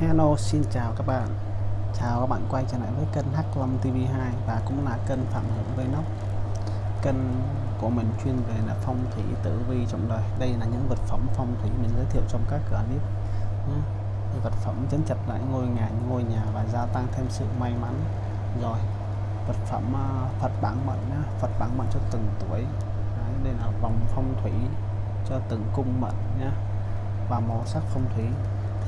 Hello xin chào các bạn. Chào các bạn quay trở lại với kênh H5 TV2 và cũng là kênh Phạm Hưởng Vlog. Kênh của mình chuyên về là phong thủy tử vi trong đời. Đây là những vật phẩm phong thủy mình giới thiệu trong các clip. Ừ, vật phẩm chấn chặt lại ngôi nhà ngôi nhà và gia tăng thêm sự may mắn. Rồi vật phẩm à, Phật bản mệnh. Phật bản mệnh cho từng tuổi. Đấy, Đây là vòng phong thủy cho từng cung mệnh nhé và màu sắc phong thủy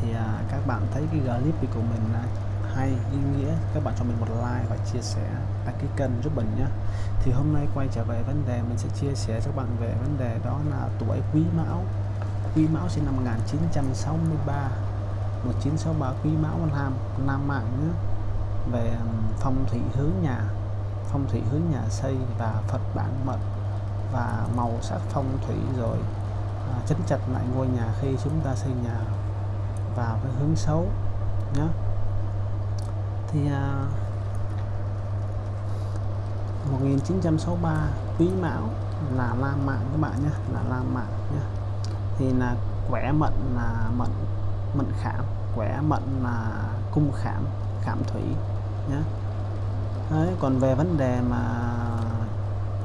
thì à, các bạn thấy cái clip của mình à, hay ý nghĩa. Các bạn cho mình một like và chia sẻ. Đăng ký kênh giúp mình nhé thì hôm nay quay trở về vấn đề mình sẽ chia sẻ cho các bạn về vấn đề đó là tuổi quý mão. Quý mão sinh năm 1963 1963 quý mão nam nam mạng nhé về phong thủy hướng nhà phong thủy hướng nhà xây và phật bản mệnh và màu sắc phong thủy rồi à, chấn chặt lại ngôi nhà khi chúng ta xây nhà vào cái hướng xấu nhé thì à, 1963 quý mão là la mạng các bạn nhé là la mạng nhé thì là quẻ mệnh là mệnh mệnh khảm quẻ mệnh là cung khảm khảm thủy nhé Đấy, còn về vấn đề mà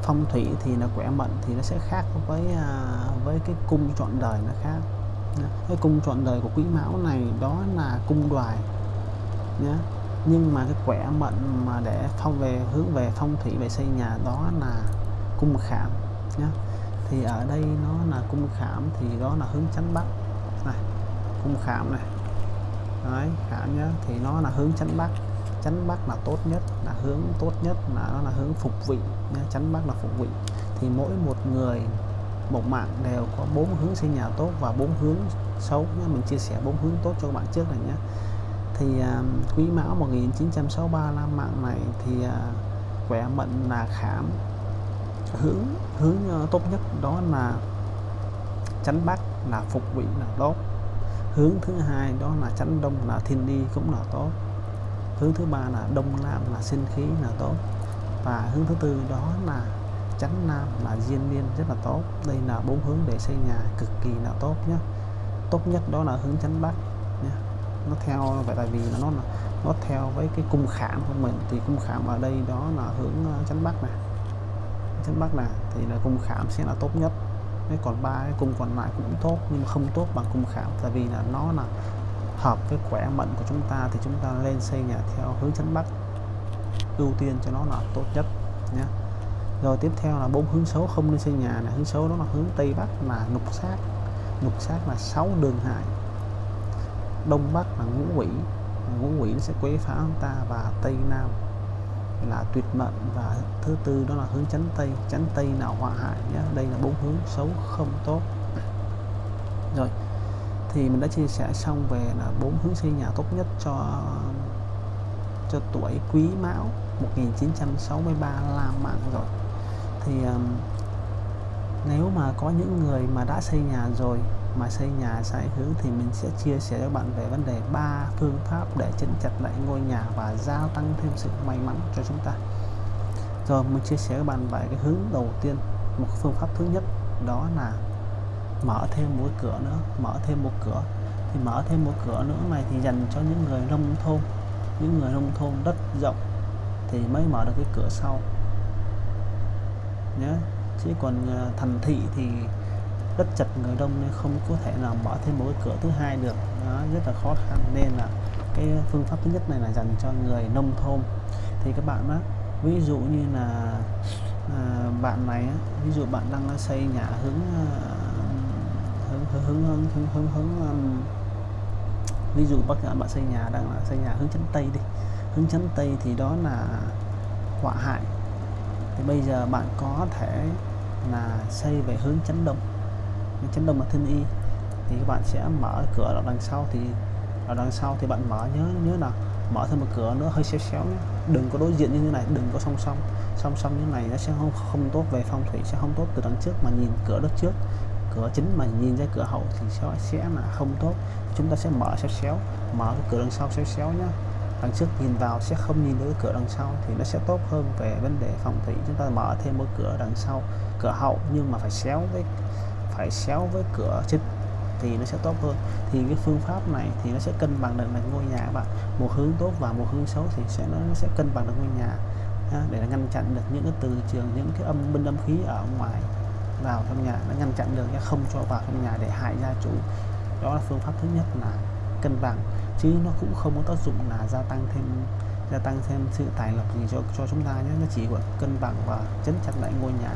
phong thủy thì là quẻ mệnh thì nó sẽ khác với à, với cái cung chọn đời nó khác cái cung trọn đời của quý mão này, đó là cung đoài nhé nhưng mà cái quẻ mệnh mà để phong về, hướng về phong thủy, về xây nhà, đó là cung khảm nhé thì ở đây nó là cung khảm, thì đó là hướng chánh bắc. Này, cung khảm này. Đấy, khảm nhé thì nó là hướng chánh bắc. Chánh bắc là tốt nhất, là hướng tốt nhất là nó là hướng phục vị, nhá. chánh bắc là phục vị. Thì mỗi một người một mạng đều có bốn hướng xây nhà tốt và bốn hướng xấu nhé. mình chia sẻ bốn hướng tốt cho các bạn trước này nhé thì uh, quý mão 1963 năm mạng này thì à, uh, quẻ mệnh là khảm. Hướng hướng uh, tốt nhất đó là chánh bắc là phục vị là tốt. Hướng thứ hai đó là chánh đông là thiên đi cũng là tốt. Hướng thứ ba là đông nam là sinh khí là tốt. Và hướng thứ tư đó là chánh nam là diên niên rất là tốt. Đây là bốn hướng để xây nhà cực kỳ là tốt nhé tốt nhất đó là hướng chánh bắc nhé nó theo vậy tại vì nó là nó theo với cái cung khảm của mình thì cung khảm ở đây đó là hướng ờ, chánh bắc này. Chánh bắc này thì là cung khảm sẽ là tốt nhất. Cái còn ba cái cung còn lại cũng tốt nhưng mà không tốt bằng cung khảm tại vì là nó là hợp với khỏe mạnh của chúng ta thì chúng ta lên xây nhà theo hướng chánh bắc ưu tiên cho nó là tốt nhất nhé rồi tiếp theo là bốn hướng xấu không nên xây nhà là hướng xấu đó là hướng tây bắc là ngục sát. Ngục sát là sáu đường hại. Đông bắc là ngũ quỷ. Ngũ quỷ nó sẽ quấy phá chúng ta và tây nam là tuyệt mệnh. Và thứ tư đó là hướng chánh tây. Chánh tây là họa hại nhé. Đây là bốn hướng xấu không tốt. Rồi, thì mình đã chia sẻ xong về là bốn hướng xây nhà tốt nhất cho cho tuổi Quý Mão 1963 la Mạng rồi thì um, nếu mà có những người mà đã xây nhà rồi mà xây nhà sai hướng thì mình sẽ chia sẻ cho bạn về vấn đề ba phương pháp để chấn chặt lại ngôi nhà và gia tăng thêm sự may mắn cho chúng ta. Rồi mình chia sẻ với bạn về cái hướng đầu tiên. Một phương pháp thứ nhất đó là mở thêm một cửa nữa mở thêm một cửa. Thì mở thêm một cửa nữa này thì dành cho những người nông thôn. Những người nông thôn đất rộng thì mới mở được cái cửa sau nhé chứ còn à, thành thị thì đất chật người đông nên không có thể nào mở thêm một cái cửa thứ hai được. Đó rất là khó khăn. Nên là cái phương pháp thứ nhất này là dành cho người nông thôn. Thì các bạn á ví dụ như là à, bạn này ví dụ bạn đang xây nhà hướng à, hướng hướng hướng hướng, hướng, hướng, hướng um, ví dụ bác bạn xây nhà đang là xây nhà hướng chấn tây đi. Hướng chấn tây thì đó là họa hại thì bây giờ bạn có thể là xây về hướng chấn đông chấn đông là thiên y thì các bạn sẽ mở cửa ở đằng sau. Thì ở đằng sau thì bạn mở nhớ nhớ là mở thêm một cửa nữa, hơi xéo xéo nhé. Đừng có đối diện như thế này, đừng có song song. Song song như này nó sẽ không không tốt về phong thủy, sẽ không tốt từ đằng trước mà nhìn cửa đất trước. Cửa chính mà nhìn ra cửa hậu thì sẽ sẽ là không tốt. Chúng ta sẽ mở xéo xéo, mở cái cửa đằng sau xéo xéo nhá đằng trước nhìn vào sẽ không nhìn thấy cửa đằng sau thì nó sẽ tốt hơn về vấn đề phòng thủy. Chúng ta mở thêm một cửa đằng sau, cửa hậu nhưng mà phải xéo với, phải xéo với cửa chính thì nó sẽ tốt hơn. Thì cái phương pháp này thì nó sẽ cân bằng được là ngôi nhà các bạn. Một hướng tốt và một hướng xấu thì sẽ, nó sẽ cân bằng được ngôi nhà để ngăn chặn được những cái từ trường, những cái âm binh âm khí ở ngoài vào trong nhà. Nó ngăn chặn được không cho vào trong nhà để hại gia chủ. Đó là phương pháp thứ nhất là cân bằng chứ nó cũng không có tác dụng là gia tăng thêm gia tăng thêm sự tài lộc gì cho cho chúng ta nhé. Nó chỉ gọi cân bằng và chấn chặt lại ngôi nhà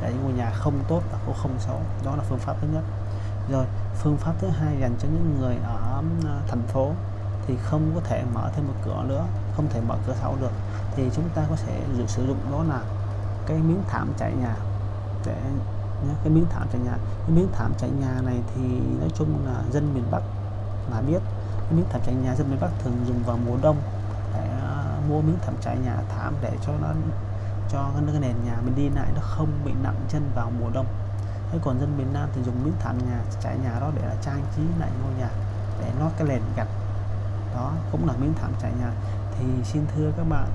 để ngôi nhà không tốt và cũng không xấu. Đó là phương pháp thứ nhất. Rồi phương pháp thứ hai dành cho những người ở à, thành phố thì không có thể mở thêm một cửa nữa không thể mở cửa sau được. Thì chúng ta có thể sử dụng đó là cái miếng thảm trải nhà. Để nhé, cái miếng thảm trải nhà. Cái miếng thảm trải nhà này thì nói chung là dân miền Bắc là biết miếng thảm trải nhà dân miền Bắc thường dùng vào mùa đông. Để uh, à, mua miếng thảm trải nhà thảm để cho nó cho cái nền nhà mình đi lại nó không bị nặng chân vào mùa đông. Thế còn dân miền Nam thì dùng miếng thảm nhà trải nhà đó để là trang trí lại ngôi nhà để nó cái nền gạch. Đó cũng là miếng thảm trải nhà. Thì xin thưa các bạn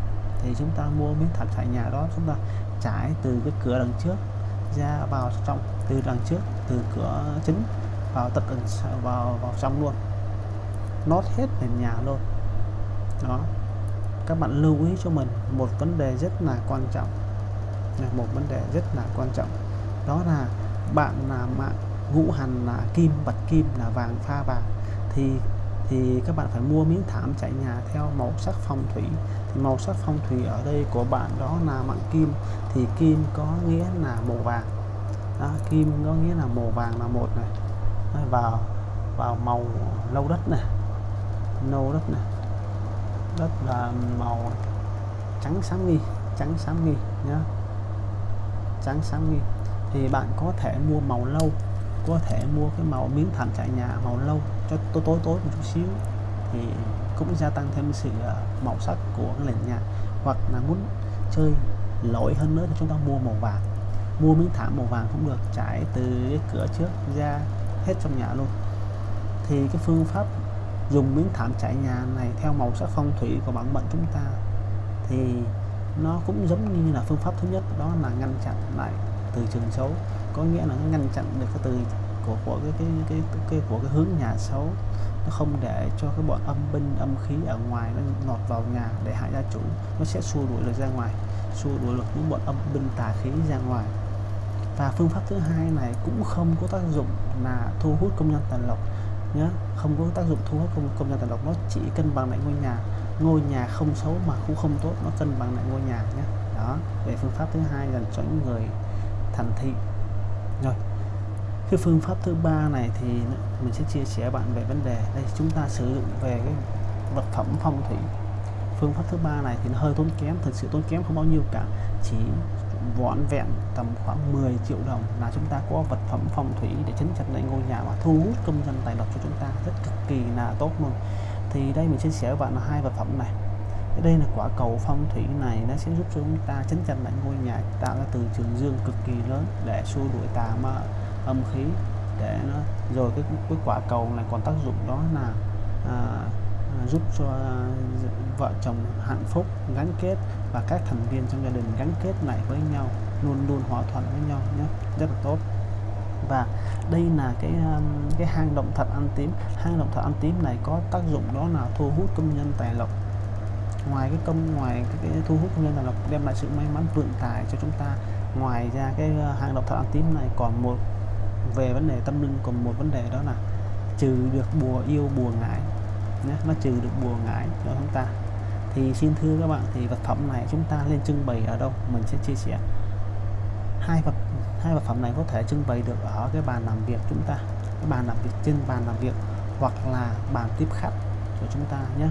thì chúng ta mua miếng thảm trải nhà đó chúng ta trải từ cái cửa đằng trước ra vào trong từ đằng trước từ cửa chính vào tận vào vào trong luôn nót hết nền nhà luôn. Đó. Các bạn lưu ý cho mình một vấn đề rất là quan trọng. Một vấn đề rất là quan trọng. Đó là bạn là mạng ngũ hành là kim bạch kim là vàng pha vàng. Thì thì các bạn phải mua miếng thảm trải nhà theo màu sắc phong thủy. Thì màu sắc phong thủy ở đây của bạn đó là mạng kim. Thì kim có nghĩa là màu vàng. Đó, kim có nghĩa là màu vàng là một này. Vào vào màu lâu đất này nâu đất này đất là màu trắng sáng nghi, trắng sáng nghi nhá. Trắng sáng nghi. Thì bạn có thể mua màu lâu, có thể mua cái màu miếng thảm trải nhà màu lâu cho tối tối tối một chút xíu. Thì cũng gia tăng thêm sự à, màu sắc của cái nền nhà. Hoặc là muốn chơi lỗi hơn nữa thì chúng ta mua màu vàng. Mua miếng thảm màu vàng cũng được, trải từ cái cửa trước ra hết trong nhà luôn. Thì cái phương pháp dùng miếng thảm trải nhà này theo màu sắc phong thủy của bản mệnh chúng ta thì nó cũng giống như là phương pháp thứ nhất đó là ngăn chặn lại từ trường xấu. Có nghĩa là nó ngăn chặn được cái từ của của cái cái cái, cái, cái của cái hướng nhà xấu. Nó không để cho cái bọn âm binh âm khí ở ngoài nó ngọt vào nhà để hại gia chủ. Nó sẽ xua đuổi được ra ngoài xua đuổi được những bọn âm binh tà khí ra ngoài. Và phương pháp thứ hai này cũng không có tác dụng là thu hút công nhân tài lộc nhá. Không có tác dụng thu hút công, công nhân tài lộc nó chỉ cân bằng lại ngôi nhà. Ngôi nhà không xấu mà cũng không tốt nó cân bằng lại ngôi nhà nhé đó về phương pháp thứ hai dành cho những người thành thị. Rồi cái phương pháp thứ ba này thì mình sẽ chia sẻ bạn về vấn đề. Đây chúng ta sử dụng về cái vật phẩm phong thủy. Phương pháp thứ ba này thì nó hơi tốn kém thực sự tốn kém không bao nhiêu cả. Chỉ vỏn vẹn tầm khoảng 10 triệu đồng là chúng ta có vật phẩm phong thủy để chấn chặt lại ngôi nhà và thu hút công dân tài lộc cho chúng ta. Rất cực kỳ là tốt luôn. Thì đây mình chia sẻ với bạn là hai vật phẩm này. Đây là quả cầu phong thủy này nó sẽ giúp cho chúng ta chấn chặt lại ngôi nhà tạo ra từ trường dương cực kỳ lớn để xua đuổi tà ma âm khí để nó rồi cái cái quả cầu này còn tác dụng đó là à, giúp cho à, vợ chồng hạnh phúc gắn kết và các thành viên trong gia đình gắn kết lại với nhau luôn luôn hòa thuận với nhau nhé. Rất là tốt. Và đây là cái à, cái hang động thật ăn tím. Hang động thật ăn tím này có tác dụng đó là thu hút công nhân tài lộc. Ngoài cái công ngoài cái, cái thu hút công nhân tài lộc đem lại sự may mắn vượng tài cho chúng ta. Ngoài ra cái à, hang động thật ăn tím này còn một về vấn đề tâm linh còn một vấn đề đó là trừ được bùa yêu bùa ngại nhé, nó trừ được bùa ngải cho chúng ta. Thì xin thưa các bạn, thì vật phẩm này chúng ta lên trưng bày ở đâu, mình sẽ chia sẻ. Hai vật hai vật phẩm này có thể trưng bày được ở cái bàn làm việc chúng ta, cái bàn làm việc trên bàn làm việc hoặc là bàn tiếp khách của chúng ta nhé.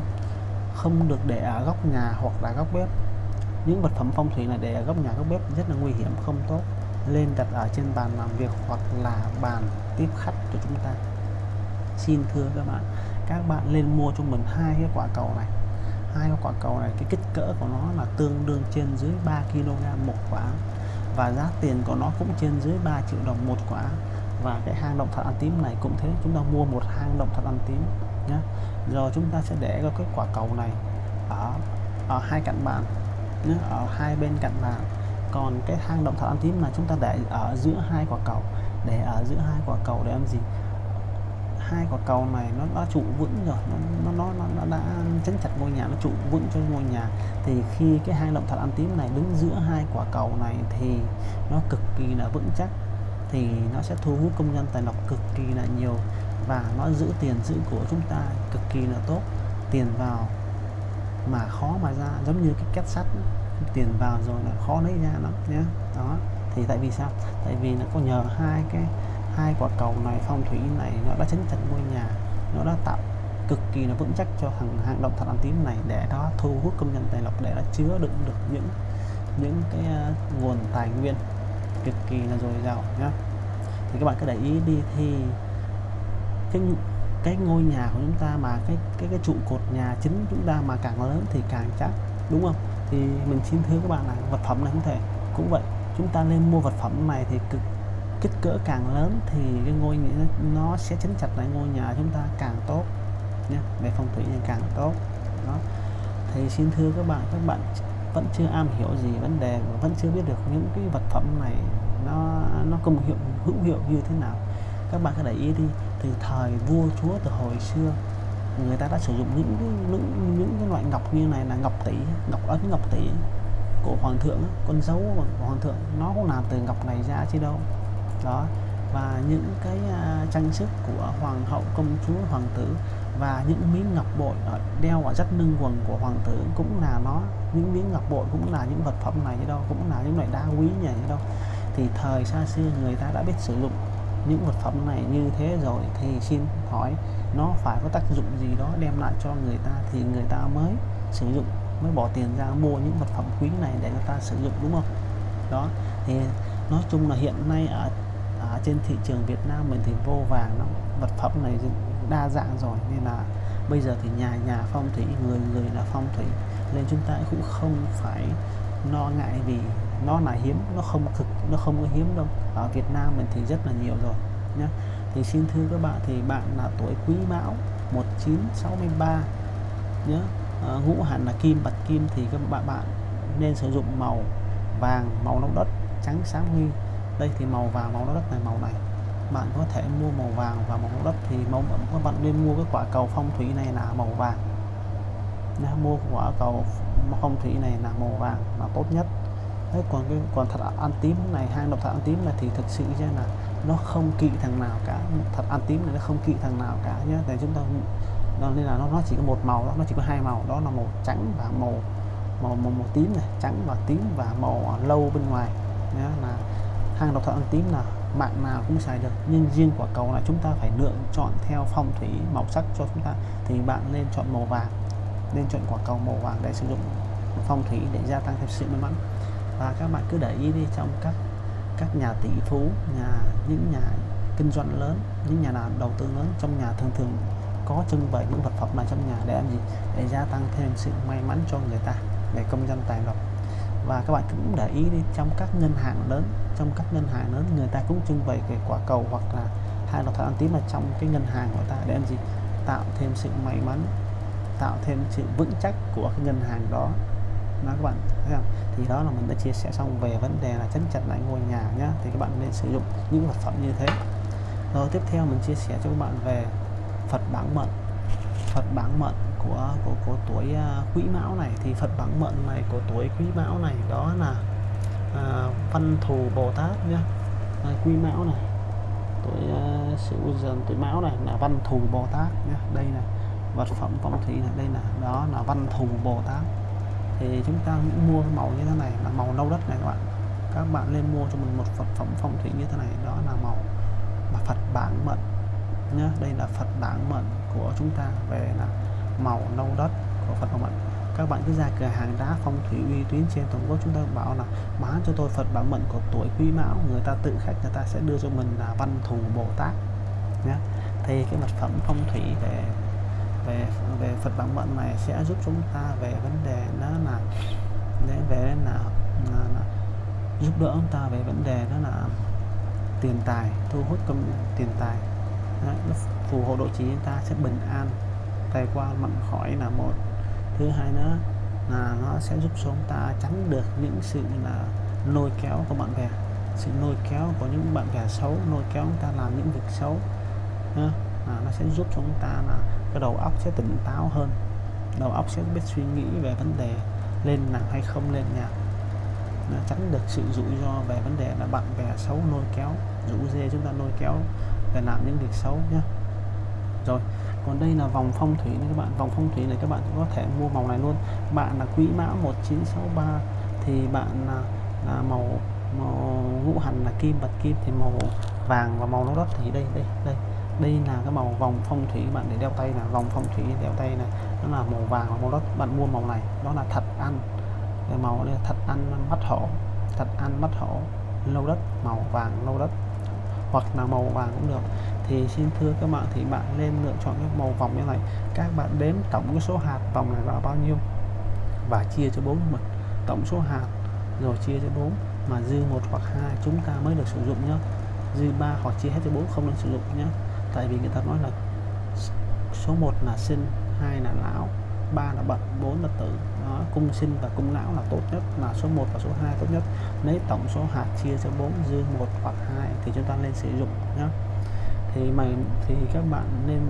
Không được để ở góc nhà hoặc là góc bếp. Những vật phẩm phong thủy này để ở góc nhà, góc bếp rất là nguy hiểm, không tốt. Lên đặt ở trên bàn làm việc hoặc là bàn tiếp khách của chúng ta. Xin thưa các bạn các bạn lên mua cho mình hai cái quả cầu này. Hai cái quả cầu này, cái kích cỡ của nó là tương đương trên dưới 3 kg một quả. Và giá tiền của nó cũng trên dưới 3 triệu đồng một quả. Và cái hang động thật ăn tím này cũng thế, chúng ta mua một hang động thật ăn tím nhé rồi chúng ta sẽ để cái quả cầu này ở ở hai cạnh bàn nhé ở hai bên cạnh bàn. Còn cái hang động thật ăn tím là chúng ta để ở giữa hai quả cầu, để ở giữa hai quả cầu để làm gì? Hai quả cầu này nó đã trụ vững rồi nó nó nó, nó, đã chấn chặt ngôi nhà nó trụ vững cho ngôi nhà. Thì khi cái hai động thật ăn tím này đứng giữa hai quả cầu này thì nó cực kỳ là vững chắc thì nó sẽ thu hút công nhân tài lộc cực kỳ là nhiều và nó giữ tiền giữ của chúng ta cực kỳ là tốt. Tiền vào mà khó mà ra giống như cái két sắt tiền vào rồi là khó lấy ra lắm nhé đó thì tại vì sao? Tại vì nó có nhờ hai cái hai quả cầu này phong thủy này nó đã chấn chặt ngôi nhà nó đã tạo cực kỳ là vững chắc cho thằng hang động thật ăn tím này để đó thu hút công nhân tài lộc để nó chứa đựng được những những cái uh, nguồn tài nguyên cực kỳ là dồi dào nhá. Thì các bạn cứ để ý đi thì cái cái ngôi nhà của chúng ta mà cái cái cái trụ cột nhà chính chúng ta mà càng lớn thì càng chắc đúng không? Thì mình xin thưa các bạn là vật phẩm này không thể cũng vậy chúng ta nên mua vật phẩm này thì cực kích cỡ càng lớn thì cái ngôi nhà nó sẽ chấn chặt lại ngôi nhà chúng ta càng tốt nhé về phong thủy thì càng tốt. Đó. Thì xin thưa các bạn các bạn vẫn chưa am hiểu gì vấn đề và vẫn chưa biết được những cái vật phẩm này nó nó công hiệu hữu hiệu như thế nào. Các bạn cứ để ý đi từ thời vua chúa từ hồi xưa người ta đã sử dụng những cái, những, những cái loại ngọc như này là ngọc tỷ ngọc ấn ngọc tỷ của hoàng thượng con dấu của hoàng thượng. Nó cũng làm từ ngọc này ra chứ đâu đó. Và những cái uh, trang sức của hoàng hậu công chúa hoàng tử và những miếng ngọc bội ở đeo ở rất lưng quần của hoàng tử cũng là nó. Những miếng ngọc bội cũng là những vật phẩm này như đâu cũng là những loại đá quý như đâu. Thì thời xa xưa người ta đã biết sử dụng những vật phẩm này như thế rồi thì xin hỏi nó phải có tác dụng gì đó đem lại cho người ta thì người ta mới sử dụng mới bỏ tiền ra mua những vật phẩm quý này để người ta sử dụng đúng không? Đó thì nói chung là hiện nay ở, ở trên thị trường Việt Nam mình thì vô vàng lắm. Vật phẩm này đa dạng rồi nên là bây giờ thì nhà nhà phong thủy người người là phong thủy. Nên chúng ta cũng không phải lo ngại vì nó là hiếm nó không cực nó không có hiếm đâu. Ở Việt Nam mình thì rất là nhiều rồi nhé thì xin thưa các bạn thì bạn là tuổi Quý Mão 1963 nhé à, ngũ hành là kim bạch kim thì các bạn bạn nên sử dụng màu vàng màu nâu đất trắng sáng huy đây thì màu vàng màu đất này màu này. Bạn có thể mua màu vàng và màu đất thì màu các bạn nên mua cái quả cầu phong thủy này là màu vàng. Nha, mua quả cầu phong thủy này là màu vàng là tốt nhất. Đấy, còn cái còn thật ăn tím này hai độc thật ăn tím này thì thực sự ra là nó không kỵ thằng nào cả. Thật ăn tím này nó không kỵ thằng nào cả nhé để chúng ta nên là nó nó chỉ có một màu đó nó chỉ có hai màu. Đó là màu trắng và màu màu màu, màu tím này. Trắng và tím và màu à, lâu bên ngoài nhé là hàng độc thoại ăn tím là bạn nào cũng xài được. Nhưng riêng quả cầu là chúng ta phải lựa chọn theo phong thủy màu sắc cho chúng ta. Thì bạn nên chọn màu vàng. Nên chọn quả cầu màu vàng để sử dụng phong thủy để gia tăng thêm sự may mắn. Và các bạn cứ để ý đi, trong các các nhà tỷ phú, nhà, những nhà kinh doanh lớn, những nhà nào đầu tư lớn, trong nhà thường thường có trưng bày những vật phẩm này trong nhà để làm gì? Để gia tăng thêm sự may mắn cho người ta, để công dân tài lộc. Và các bạn cũng để ý đi, trong các ngân hàng lớn trong các ngân hàng lớn người ta cũng trưng bày cái quả cầu hoặc là hai độc ăn tím là trong cái ngân hàng của ta để làm gì? Tạo thêm sự may mắn tạo thêm sự vững chắc của cái ngân hàng đó. Đó các bạn thấy không? Thì đó là mình đã chia sẻ xong về vấn đề là chấn chặt lại ngôi nhà nhá. Thì các bạn nên sử dụng những vật phẩm như thế. Rồi tiếp theo mình chia sẻ cho các bạn về Phật bản mệnh Phật bản mệnh của của, của tuổi uh, Quý Mão này. Thì Phật bản mệnh này của tuổi Quý Mão này đó là uh, Văn Thù Bồ Tát nhá. À, Quý Mão này. Tuổi uh, à, Sửu Dần tuổi Mão này là Văn Thù Bồ Tát nhá. Đây là vật phẩm phong thủy này đây là đó là Văn Thù Bồ Tát. Thì chúng ta mua màu như thế này là màu nâu đất này các bạn. Các bạn nên mua cho mình một vật phẩm phong thủy như thế này đó là màu mà Phật bản mệnh nhá. Đây là Phật bản mệnh của chúng ta về là màu nâu đất của Phật bản mệnh các bạn cứ ra cửa hàng đá phong thủy uy tín trên toàn quốc chúng ta bảo là bán cho tôi Phật bảo mệnh của tuổi Quý Mão người ta tự khách người ta sẽ đưa cho mình là văn thù Bồ Tát. Nhé thì cái vật phẩm phong thủy về về về Phật bảo mệnh này sẽ giúp chúng ta về vấn đề đó là để về là, là, là giúp đỡ chúng ta về vấn đề đó là tiền tài thu hút công tiền tài. Đấy, phù hộ độ trì chúng ta sẽ bình an tài qua mạnh khỏi là một thứ hai nữa là nó sẽ giúp cho chúng ta tránh được những sự là lôi kéo của bạn bè. Sự lôi kéo của những bạn bè xấu, lôi kéo chúng ta làm những việc xấu là nó sẽ giúp cho chúng ta là cái đầu óc sẽ tỉnh táo hơn. Đầu óc sẽ biết suy nghĩ về vấn đề lên nặng hay không lên nhạc nó tránh được sự rủi ro về vấn đề là bạn bè xấu lôi kéo, rủ dê chúng ta lôi kéo để làm những việc xấu nhé rồi còn đây là vòng phong thủy này các bạn. Vòng phong thủy này các bạn có thể mua màu này luôn. Bạn là quý mão 1963 thì bạn là, là màu màu ngũ hành là kim bạch kim thì màu vàng và màu nâu đất thì đây đây đây. Đây là cái màu vòng phong thủy bạn để đeo tay là vòng phong thủy đeo tay này nó là màu vàng và màu đất bạn mua màu này đó là thật ăn. Cái màu này thật ăn mắt hổ. Thật ăn mắt hổ lâu đất màu vàng lâu đất hoặc là màu vàng cũng được. Thì xin thưa các bạn, thì bạn nên lựa chọn cái màu vòng như này. Các bạn đếm tổng cái số hạt vòng này là bao nhiêu và chia cho bốn mình tổng số hạt rồi chia cho bốn mà dư một hoặc hai chúng ta mới được sử dụng nhé. Dư ba hoặc chia hết cho bốn không được sử dụng nhé. Tại vì người ta nói là số 1 là sinh, hai là lão ba là bận bốn là tử. Đó, cung sinh và cung lão là tốt nhất là số 1 và số 2 tốt nhất. Lấy tổng số hạt chia cho 4 dư một hoặc hai thì chúng ta nên sử dụng nhé thì mày thì các bạn nên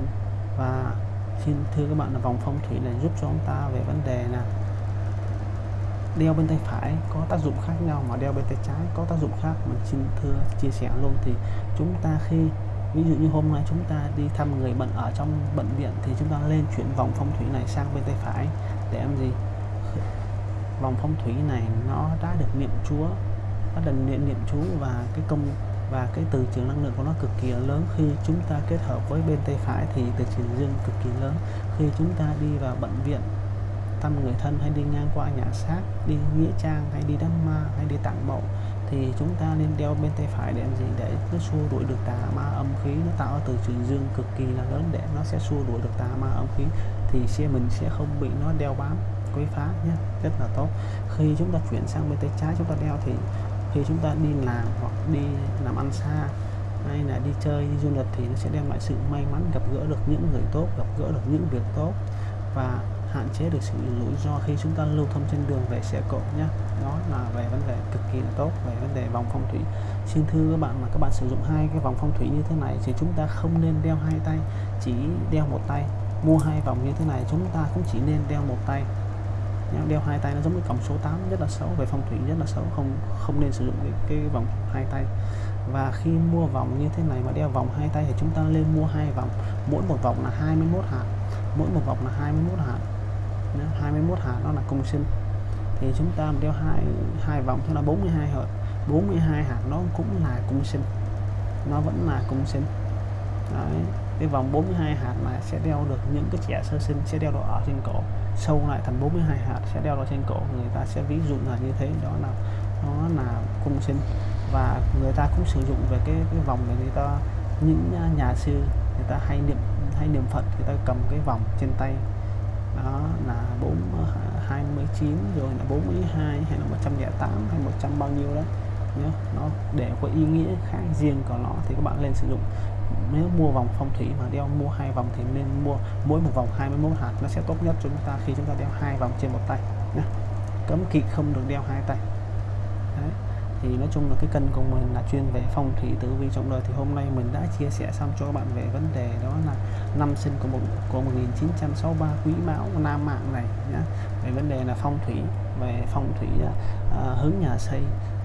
và xin thưa các bạn là vòng phong thủy này giúp cho chúng ta về vấn đề là đeo bên tay phải có tác dụng khác nhau mà đeo bên tay trái có tác dụng khác. Mình xin thưa chia sẻ luôn thì chúng ta khi ví dụ như hôm nay chúng ta đi thăm người bệnh ở trong bệnh viện thì chúng ta lên chuyển vòng phong thủy này sang bên tay phải. Để làm gì? Vòng phong thủy này nó đã được niệm chúa nó được niệm niệm chú và cái công, và cái từ trường năng lượng của nó cực kỳ lớn. Khi chúng ta kết hợp với bên tay phải thì từ trường dương cực kỳ lớn. Khi chúng ta đi vào bệnh viện, thăm người thân hay đi ngang qua nhà xác, đi nghĩa trang hay đi đám ma hay đi tặng mộ thì chúng ta nên đeo bên tay phải để làm gì? Để nó xua đuổi được tà ma âm khí nó tạo từ trường dương cực kỳ là lớn để nó sẽ xua đuổi được tà ma âm khí. Thì xe mình sẽ không bị nó đeo bám, quấy phá nhé rất là tốt. Khi chúng ta chuyển sang bên tay trái chúng ta đeo thì khi chúng ta đi làm hoặc đi làm ăn xa hay là đi chơi, đi du lịch thì nó sẽ đem lại sự may mắn, gặp gỡ được những người tốt, gặp gỡ được những việc tốt. Và hạn chế được sự rủi ro khi chúng ta lưu thông trên đường về xe cộ nhé. Đó là về vấn đề cực kỳ là tốt về vấn đề vòng phong thủy. Xin thưa các bạn mà các bạn sử dụng hai cái vòng phong thủy như thế này thì chúng ta không nên đeo hai tay chỉ đeo một tay. Mua hai vòng như thế này chúng ta cũng chỉ nên đeo một tay. Đeo hai tay nó giống như cổng số 8 rất là xấu về phong thủy rất là xấu không không nên sử dụng cái, cái vòng hai tay. Và khi mua vòng như thế này mà đeo vòng hai tay thì chúng ta nên mua hai vòng. Mỗi một vòng là 21 hạt mỗi một vòng là 21 hạt 21 hạt đó là cung sinh. Thì chúng ta đeo hai hai vòng cho nó 42 hạt. 42 hạt nó cũng là cung sinh. Nó vẫn là cung sinh. Đấy. cái vòng 42 hạt này sẽ đeo được những cái trẻ sơ sinh, sẽ đeo được ở trên cổ. Sâu lại thành 42 hạt, sẽ đeo được trên cổ. Người ta sẽ ví dụ là như thế, đó là, nó là cung sinh. Và người ta cũng sử dụng về cái cái vòng này, người ta, những nhà sư, người ta hay niệm hay niệm phật, người ta cầm cái vòng trên tay đó là 4 29 ờ, rồi là 42 hay là 108 hay 100 bao nhiêu đó nhé nó để có ý nghĩa khác riêng của nó thì các bạn lên sử dụng. Nếu mua vòng phong thủy mà đeo, mua hai vòng thì nên mua mỗi một vòng 21 hạt, nó sẽ tốt nhất cho chúng ta khi chúng ta đeo hai vòng trên một tay nhé cấm kỵ không được đeo hai tay. Đấy thì nói chung là cái kênh của mình là chuyên về phong thủy tử vi trong đời. Thì hôm nay mình đã chia sẻ xong cho các bạn về vấn đề đó là năm sinh của một của 1963 quý mão nam mạng này nhá. Về vấn đề là phong thủy về phong thủy à, à, hướng nhà xây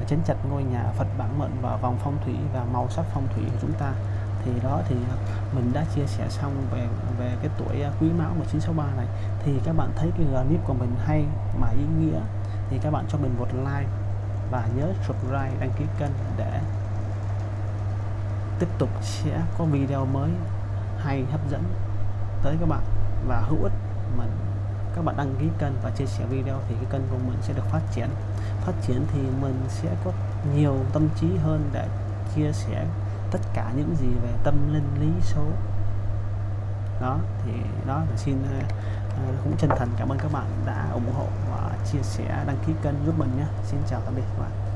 chấn chặt ngôi nhà Phật bản mệnh và vòng phong thủy và màu sắc phong thủy của chúng ta. Thì đó thì à, mình đã chia sẻ xong về về cái tuổi à, quý mão 1963 này. Thì các bạn thấy cái clip của mình hay mà ý nghĩa thì các bạn cho mình một like và nhớ subscribe, đăng ký kênh để tiếp tục sẽ có video mới hay hấp dẫn tới các bạn. Và hữu ích mình, các bạn đăng ký kênh và chia sẻ video thì cái kênh của mình sẽ được phát triển. Phát triển thì mình sẽ có nhiều tâm trí hơn để chia sẻ tất cả những gì về tâm linh, lý số. Đó, thì đó là xin à, cũng chân thành cảm ơn các bạn đã ủng hộ chia sẻ đăng ký kênh giúp mình nhé. Xin chào tạm biệt các bạn.